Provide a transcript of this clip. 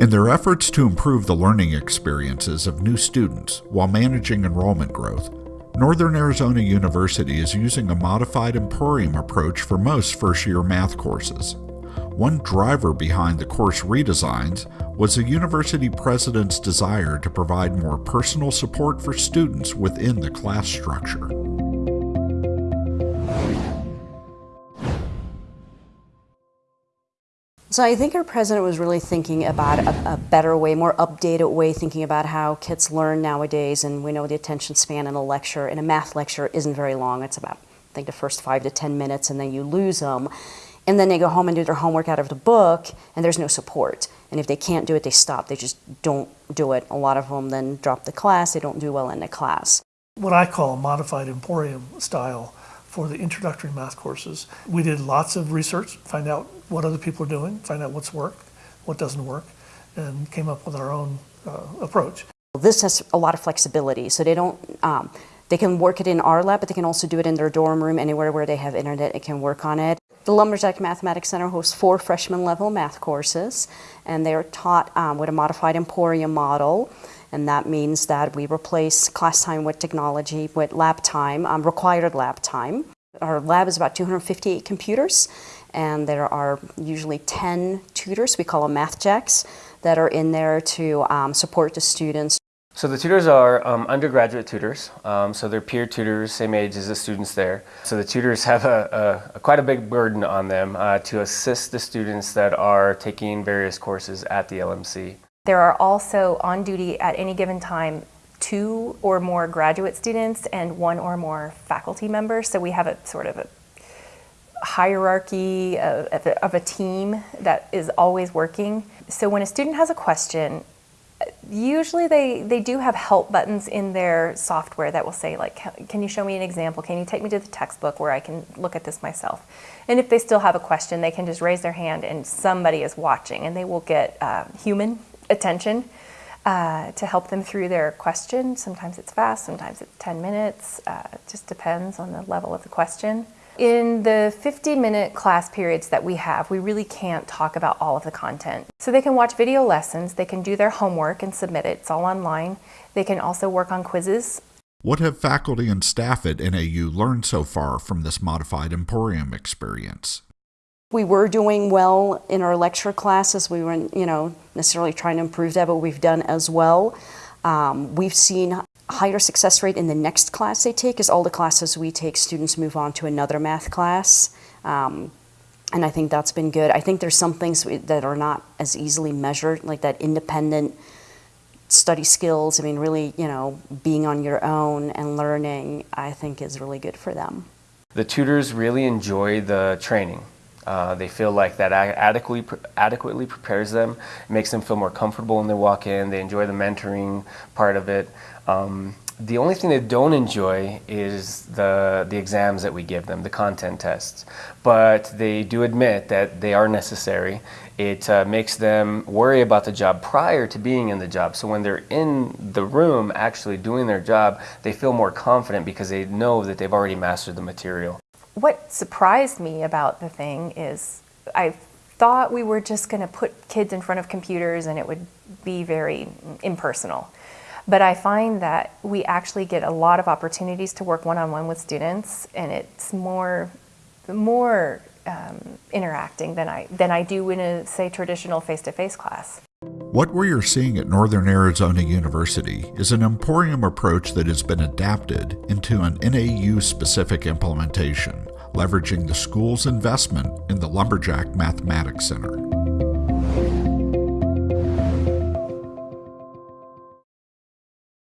In their efforts to improve the learning experiences of new students while managing enrollment growth, Northern Arizona University is using a modified Emporium approach for most first year math courses. One driver behind the course redesigns was the university president's desire to provide more personal support for students within the class structure. So I think our president was really thinking about a, a, better way, more updated way, thinking about how kids learn nowadays. And we know the attention span in a lecture, in a math lecture, isn't very long. It's about, I think, the first five to 10 minutes, and then you lose them. And then they go home and do their homework out of the book, and there's no support. And if they can't do it, they stop. They just don't do it. A lot of them then drop the class. They don't do well in the class. What I call a modified Emporium style for the introductory math courses. We did lots of research, find out what other people are doing, find out what's worked, what doesn't work, and came up with our own uh, approach. This has a lot of flexibility, so they don't, um, they can work it in our lab, but they can also do it in their dorm room, anywhere where they have internet, it can work on it. The Lumberjack Mathematics Center hosts four freshman level math courses, and they are taught um, with a modified Emporium model and that means that we replace class time with technology with lab time, um, required lab time. Our lab is about 258 computers, and there are usually 10 tutors, we call them math jacks, that are in there to um, support the students. So the tutors are um, undergraduate tutors, um, so they're peer tutors, same age as the students there. So the tutors have a, a, a quite a big burden on them uh, to assist the students that are taking various courses at the LMC. There are also on duty at any given time two or more graduate students and one or more faculty members. So we have a sort of a hierarchy of, of, a, of, a, team that is always working. So when a student has a question, usually they, they do have help buttons in their software that will say like, can you show me an example? Can you take me to the textbook where I can look at this myself? And if they still have a question, they can just raise their hand and somebody is watching and they will get uh, human attention uh, to help them through their question. Sometimes it's fast, sometimes it's 10 minutes. Uh, just depends on the level of the question. In the 50 minute class periods that we have, we really can't talk about all of the content. So they can watch video lessons, they can do their homework and submit it, it's all online. They can also work on quizzes. What have faculty and staff at NAU learned so far from this modified Emporium experience? We were doing well in our lecture classes. We weren't, you know, necessarily trying to improve that, but we've done as well. Um, we've seen higher success rate in the next class they take, as all the classes we take, students move on to another math class. Um, and I think that's been good. I think there's some things that are not as easily measured, like that independent study skills. I mean, really, you know, being on your own and learning, I think is really good for them. The tutors really enjoy the training. Uh, they feel like that adequately, adequately prepares them, makes them feel more comfortable when they walk in. They enjoy the mentoring part of it. Um, the only thing they don't enjoy is the, the exams that we give them, the content tests. But they do admit that they are necessary. It uh, makes them worry about the job prior to being in the job. So when they're in the room actually doing their job, they feel more confident because they know that they've already mastered the material what surprised me about the thing is I thought we were just going to put kids in front of computers and it would be very impersonal. But I find that we actually get a lot of opportunities to work one-on-one -on -one with students and it's more, more um, interacting than I, than I do in a, say, traditional face-to-face -face class. What we are seeing at Northern Arizona University is an Emporium approach that has been adapted into an NAU specific implementation, leveraging the school's investment in the Lumberjack Mathematics Center.